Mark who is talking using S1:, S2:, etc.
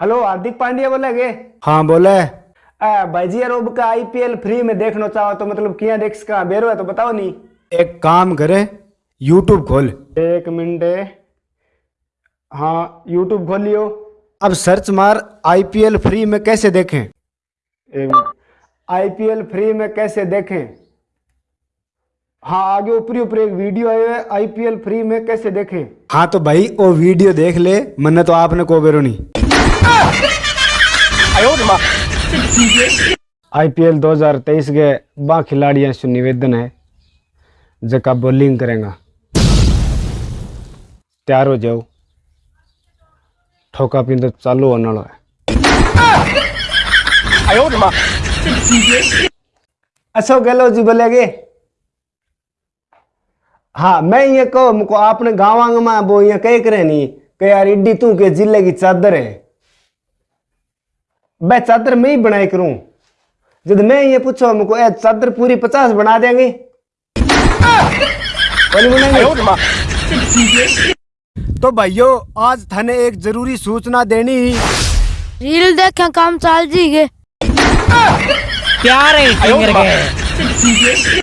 S1: Hello Hardik Pandya बोले गे।
S2: हाँ बोले
S1: आ, भाई जी यार का आईपीएल फ्री में देखना चाहो तो मतलब किया देख सका बेरो है तो बताओ नहीं।
S2: एक काम करे यूट्यूब खोल।
S1: एक मिनट। हाँ यूट्यूब खोल लियो।
S2: अब सर्च मार आईपीएल फ्री में कैसे देखें?
S1: एक आईपीएल फ्री में कैसे देखें? हाँ आगे ऊपरी ऊपर एक वीडियो आयो है आईपीएल फ्री में कैसे देखें?
S2: हाँ तो भाई वो वीडियो देख ले मैंने तो आपने को बेरो नहीं।
S1: आईपीएल 2023 के बा खिलाड़ियों से निवेदन है, जका बॉलिंग करेगा। तैयार हो जाओ। ठोका पिंद चालू होने वाला है। अशोक गहलोत जी बोलेगे हाँ मैं ये कहो आपने गाँव में वो ये कह करे नहीं, कि यार इड्डी तू के ज़िले की चादर है। मैं चादर मैं ही बनाए करूँ। जब मैं ये पूछो हमको ए चादर पूरी पचास बना देंगे?
S2: तो भाइयों आज थाने एक ज़रूरी सूचना देनी ही।
S3: रील देखे काम चाल जी गे
S4: प्यार है फिंगर के